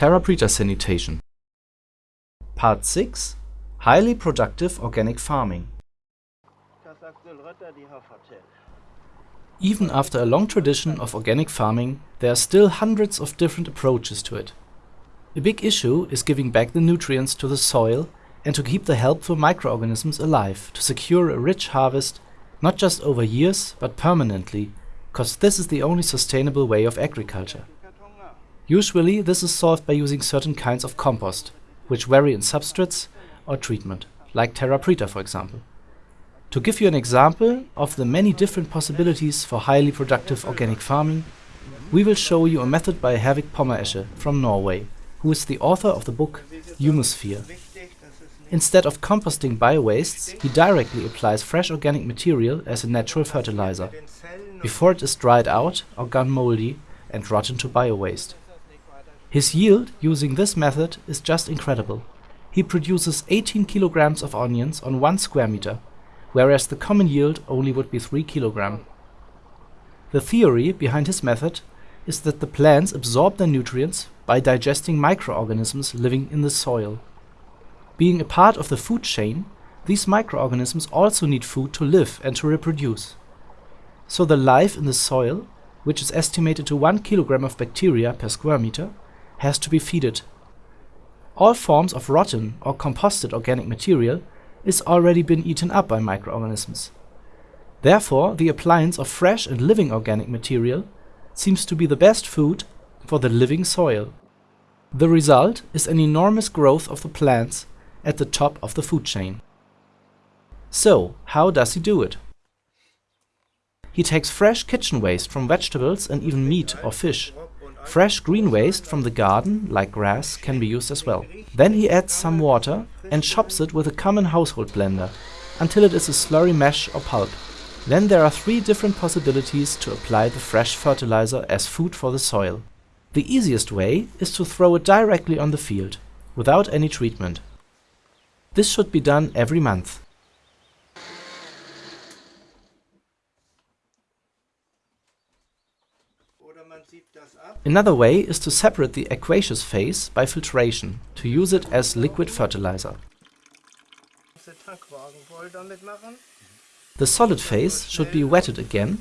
TerraPreta sanitation. Part 6 Highly productive organic farming. Even after a long tradition of organic farming, there are still hundreds of different approaches to it. A big issue is giving back the nutrients to the soil and to keep the helpful microorganisms alive to secure a rich harvest not just over years but permanently, cause this is the only sustainable way of agriculture. Usually this is solved by using certain kinds of compost, which vary in substrates or treatment, like TerraPreta for example. To give you an example of the many different possibilities for highly productive organic farming, we will show you a method by Herwig Pommeresche from Norway, who is the author of the book Humusphere. Instead of composting biowastes, he directly applies fresh organic material as a natural fertilizer, before it is dried out or gone moldy and rotten to biowaste. His yield using this method is just incredible. He produces 18 kilograms of onions on 1 square meter, whereas the common yield only would be 3 kilogram. The theory behind his method is that the plants absorb their nutrients by digesting microorganisms living in the soil. Being a part of the food chain, these microorganisms also need food to live and to reproduce. So the life in the soil, which is estimated to 1 kilogram of bacteria per square meter, has to be feeded. All forms of rotten or composted organic material is already been eaten up by microorganisms. Therefore, the appliance of fresh and living organic material seems to be the best food for the living soil. The result is an enormous growth of the plants at the top of the food chain. So, how does he do it? He takes fresh kitchen waste from vegetables and even meat or fish Fresh green waste from the garden, like grass, can be used as well. Then he adds some water and chops it with a common household blender until it is a slurry mesh or pulp. Then there are three different possibilities to apply the fresh fertilizer as food for the soil. The easiest way is to throw it directly on the field, without any treatment. This should be done every month. Another way is to separate the aqueous phase by filtration, to use it as liquid fertilizer. The solid phase should be wetted again,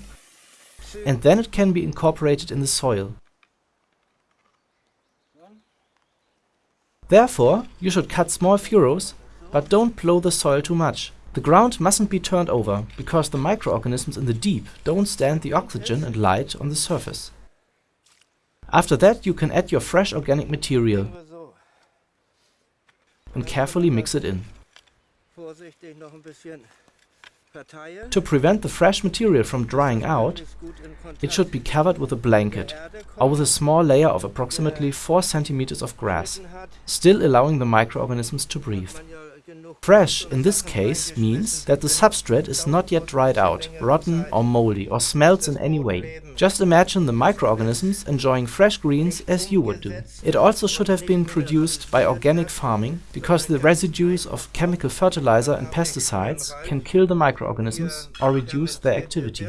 and then it can be incorporated in the soil. Therefore, you should cut small furrows, but don't plow the soil too much. The ground mustn't be turned over, because the microorganisms in the deep don't stand the oxygen and light on the surface. After that you can add your fresh organic material and carefully mix it in. To prevent the fresh material from drying out, it should be covered with a blanket or with a small layer of approximately 4 centimeters of grass, still allowing the microorganisms to breathe. Fresh in this case means that the substrate is not yet dried out, rotten or moldy or smells in any way. Just imagine the microorganisms enjoying fresh greens as you would do. It also should have been produced by organic farming because the residues of chemical fertilizer and pesticides can kill the microorganisms or reduce their activity.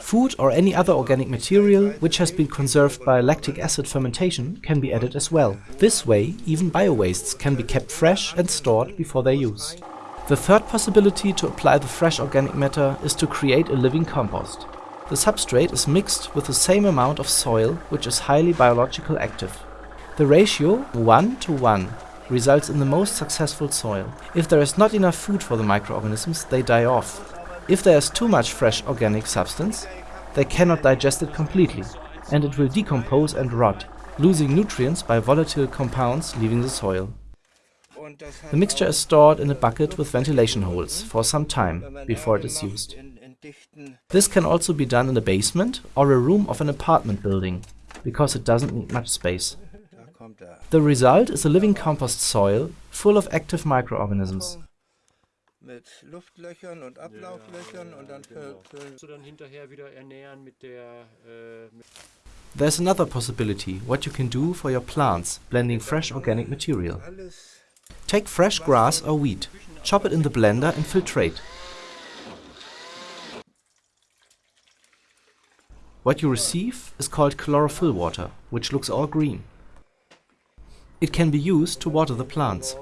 Food or any other organic material which has been conserved by lactic acid fermentation can be added as well. This way even biowastes can be kept fresh and stored before their use. The third possibility to apply the fresh organic matter is to create a living compost. The substrate is mixed with the same amount of soil which is highly biological active. The ratio 1 to 1 results in the most successful soil. If there is not enough food for the microorganisms, they die off. If there is too much fresh organic substance, they cannot digest it completely, and it will decompose and rot, losing nutrients by volatile compounds leaving the soil. The mixture is stored in a bucket with ventilation holes for some time before it is used. This can also be done in a basement or a room of an apartment building, because it doesn't need much space. The result is a living compost soil full of active microorganisms. There's another possibility what you can do for your plants, blending fresh organic material. Take fresh grass or wheat, chop it in the blender and filtrate. What you receive is called chlorophyll water, which looks all green. It can be used to water the plants.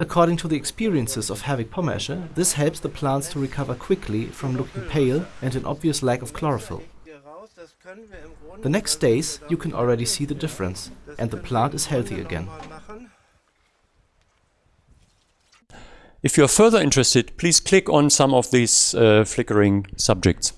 According to the experiences of Herwig Pommeresche, this helps the plants to recover quickly from looking pale and an obvious lack of chlorophyll. The next days you can already see the difference and the plant is healthy again. If you are further interested, please click on some of these uh, flickering subjects.